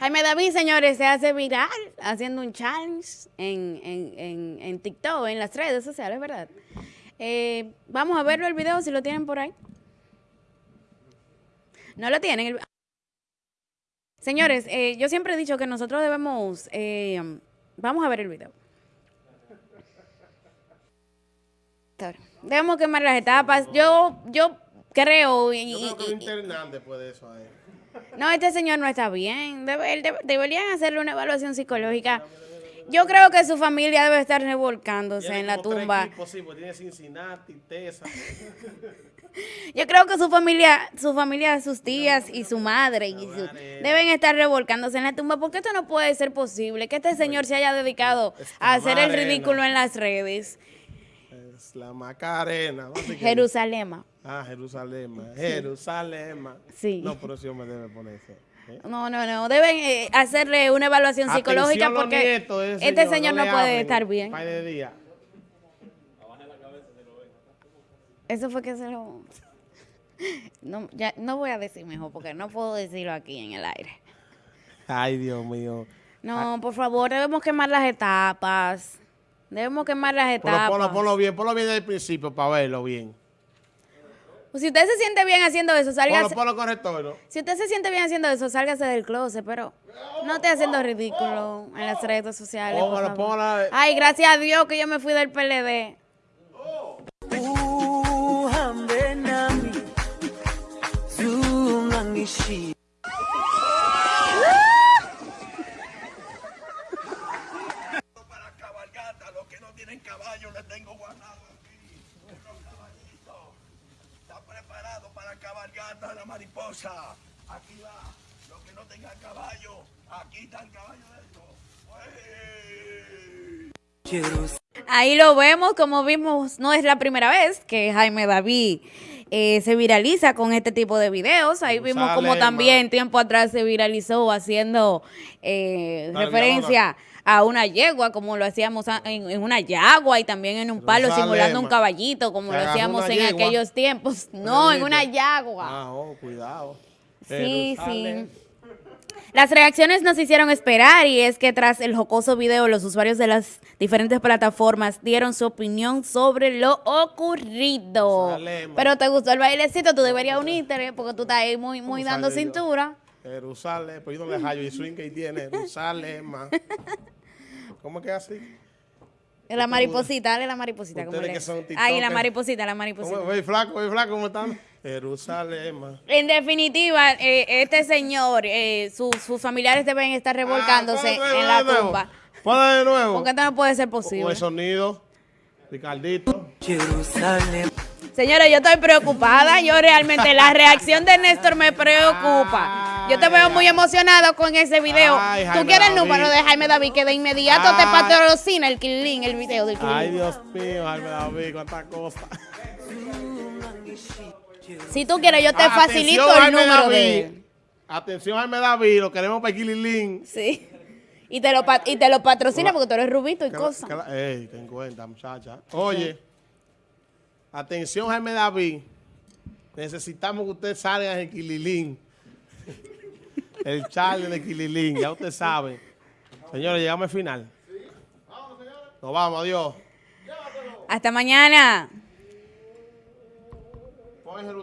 Jaime David, señores, se hace viral haciendo un challenge en, en, en, en TikTok, en las redes sociales, ¿verdad? Eh, vamos a verlo el video si lo tienen por ahí. No lo tienen. el- Señores, eh, yo siempre he dicho que nosotros debemos... eh, vamos a ver el video. Debemos quemar las etapas. Yo, yo creo... y- Yo creo que y- y- después de eso a él. No, este señor no está bien. Debe- él debe- deberían hacerle una evaluación psicológica. Yo creo que su familia debe estar revolcándose en la tumba. equipos, sí, porque tiene Cincinnati, Texas. Yo creo que su familia, su familia, sus tías y su madre y su- deben estar revolcándose en la tumba porque esto no puede ser posible que este señor se haya dedicado a hacer el ridículo en las redes. Es la Macarena. ¿no? Jerusalén. Ah, Jerusalén. Jerusalén. Sí. No, pero sí me debe poner eso. ¿eh? No, no, no. Deben eh, hacerle una evaluación psicológica Atención, porque este señor no puede estar bien. de días. Eso fue que se lo... No, ya, no voy a decir mejor porque no puedo decirlo aquí en el aire. Ay, Dios mío. No, por favor, debemos quemar las etapas. Debemos quemar las etapas. ponlo, ponlo bien, ponlo bien desde el principio para verlo bien. Pues si usted se siente bien haciendo eso, sálgase. ponlo con retorno. Si usted se siente bien haciendo eso, sálgase del closet, pero no esté haciendo ridículo en las redes sociales. Póngalo, póngalo. Ay, gracias a Dios que yo me fui del PLD. para cabalgata, los que no tienen caballo les tengo guardado aquí. Unos caballitos. Está preparado para cabalgata la mariposa. Aquí va. Los que no tengan caballo, aquí está el caballo de esto. Ahí lo vemos, como vimos, no es la primera vez que Jaime David eh, se viraliza con este tipo de videos. Ahí vimos como también tiempo atrás se viralizó haciendo eh, referencia a una yegua, como lo hacíamos en, en una yagua y también en un palo simulando un caballito, como Se lo hacíamos en yegua. aquellos tiempos. No, en una yagua. Ah, oh, cuidado. Sí, sí. Las reacciones nos hicieron esperar y es que tras el jocoso video los usuarios de las diferentes plataformas dieron su opinión sobre lo ocurrido. Pero te gustó el bailecito, tú deberías unirte ¿eh? porque tú estás ahí muy, muy ¿Cómo dando yo? cintura. Jerusalén, pues yo no le hallo y swing que tiene. Jerusalén. ¿Cómo que así? La mariposita, dale la mariposita. como que son Ahí la mariposita, la mariposita. ¿Cómo, ve flaco, ve flaco, ¿cómo están? Jerusalén. En definitiva, eh, este señor, eh, sus- sus familiares deben estar revolcándose Ah, de en la tumba. Ponlo de nuevo. Porque esto no puede ser posible. el sonido. Ricardito. jerusalem Señora, yo estoy preocupada. Yo realmente, la reacción de Néstor me preocupa. Yo te veo muy emocionado con ese video. Ay, Tú quieres el número de Jaime David, que de inmediato te patrocina el Killing, el video del Killing. Ay, Dios mío, Jaime David, cuántas cosas. Si tú quieres, yo te facilito el Jaime número David. de él. Atención, Jaime David, lo queremos para Kililín. Sí. Y te lo, pa- y te lo patrocina porque tú eres rubito y cosas. Ey, ten cuenta, muchacha. Oye, atención, Jaime David. Necesitamos que usted salga en el Kililín. El Charlie de Kililín, ya usted sabe. Señores, llegamos al final. Nos vamos, adiós. Hasta mañana. Pon Jerusalén.